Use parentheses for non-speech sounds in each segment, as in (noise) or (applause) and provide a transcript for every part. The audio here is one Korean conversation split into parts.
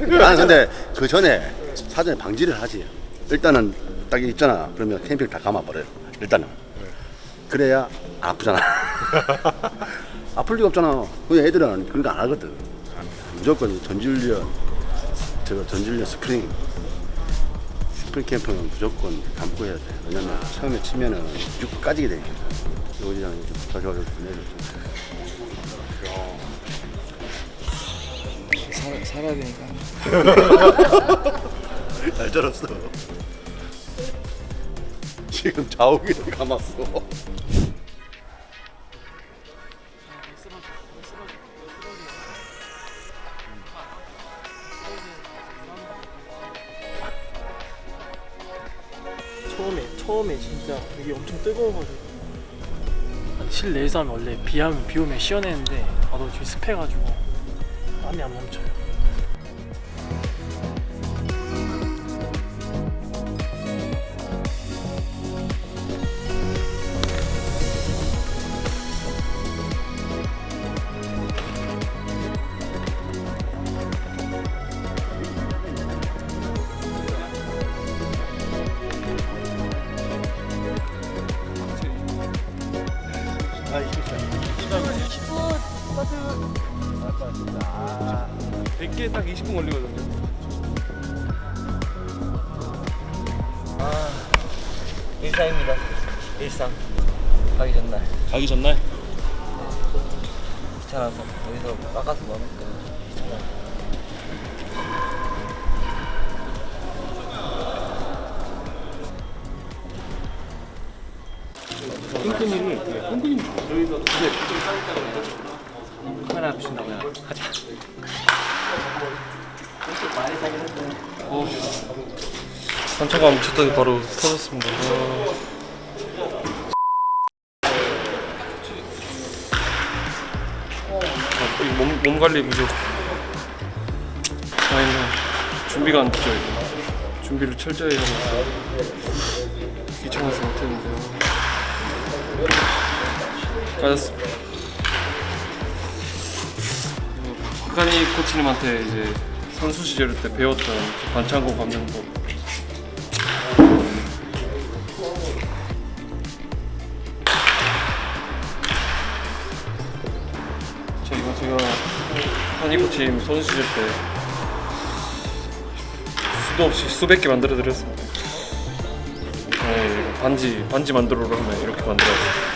나는 근데 그 전에 사전에 방지를 하지. 일단은 딱 있잖아. 그러면 테이핑 다 감아버려요. 일단은. 그래야 안 아프잖아. (laughs) 아플 리가 없잖아. 그 애들은 그런 거 안 하거든. 무조건 전지훈련, 저 전지훈련 스프링, 스프링 캠프는 무조건 감고 해야 돼. 왜냐면 처음에 치면은 쭉 까지게 되니까. 여기장 좀 와서 내려. 살, 살아야 되니까 (laughs) 잘 자랐어. 지금 좌우기를 감았어. 처음에 처음에 진짜 여기 엄청 뜨거워가지고 실내에서 하면 원래 비하면 비 오면 시원했는데 나도 지금 습해가지고 땀이 안 멈춰요 100개 딱 20분 걸리거든요. 아 일상입니다. 일상. 가기 전날. 가기 전날? 귀찮아서 여기서 깎아서 귀찮아 끈끈이를 끈끈이 저희도 카메라 보신다고 요? 가자 상처감 쳤더니 바로 터졌습니다. 와. 아, 이 몸, 몸 관리 부족. 아니면 준비가 안 됐죠 이거. 준비를 철저히 하고 있어요. 귀찮아서 못했는데요. 까졌습니다. 그리고 박하니 코치님한테 이제 선수 시절 때 배웠던 그 반창고 감는 법자 이거 제가 한이 코치님 선수 시절 때 수도 없이 수백 개 만들어 드렸습니다. 네, 반지 반지 만들어로 하면 이렇게 만들어요.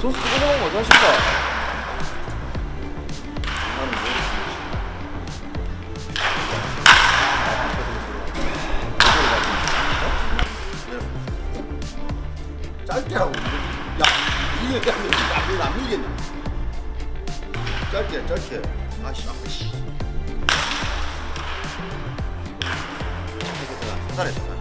소스 먹은 거 하신다. 짧게 하고. 야, 이게 안 밀겠네. 짧게, 짧게. 아씨, 아씨. 살살해, 살살.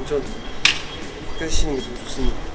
오전 밖에서 쉬는 게 좀 좋습니다.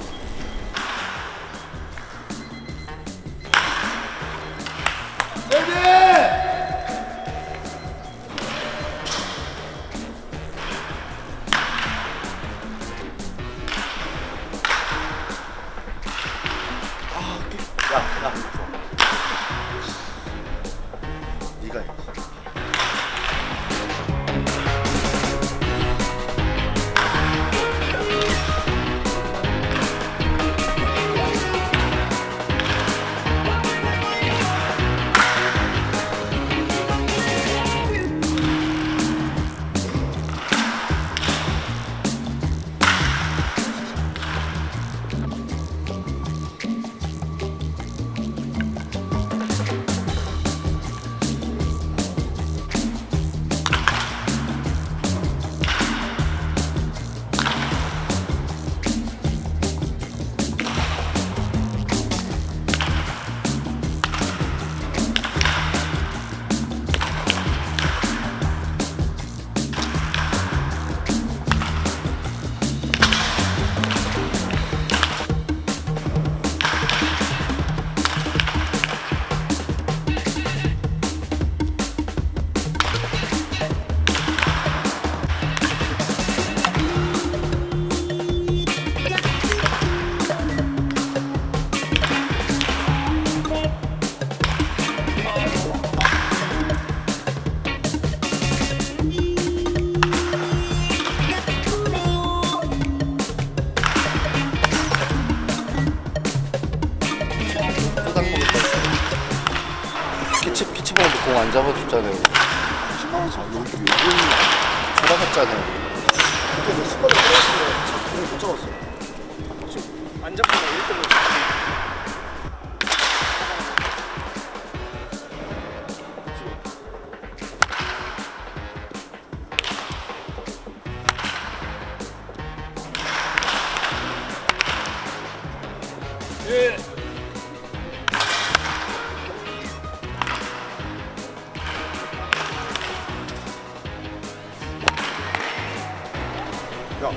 야,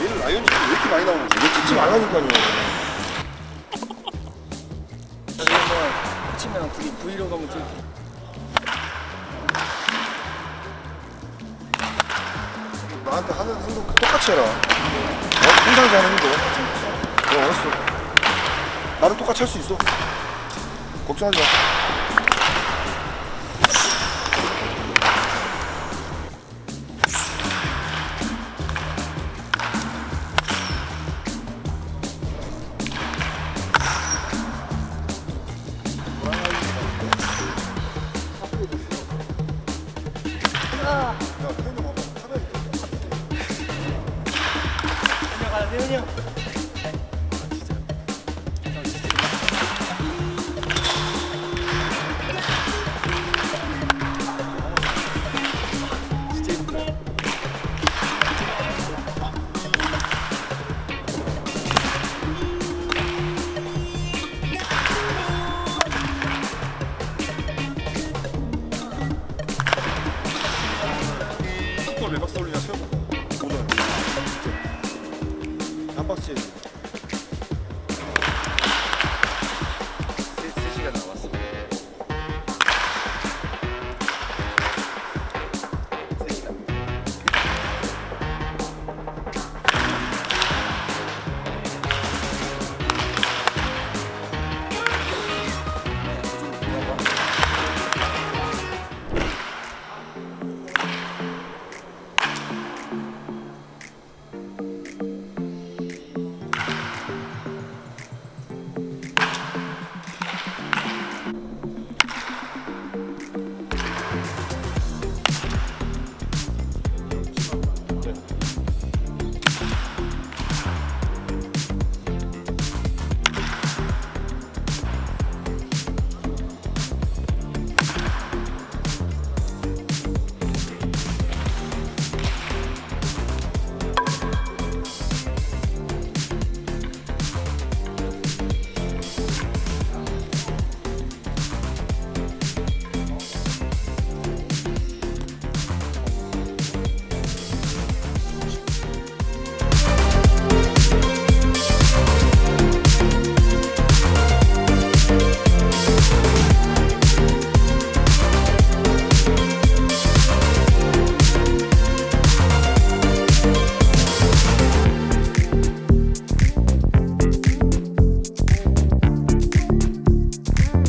얘는 라이언이 왜 이렇게 많이 나오는 거야? 얘 찍지 말라니까요. 치면 둘이 브이로그 한번 찍 나한테 하는 행동 똑같이 해라. 어, 평상시 하는 행동 똑같이 해. 어, 알았어. 나는 똑같이 할 수 있어. 걱정하지 마. 올리나 세우고 오늘 한 박스씩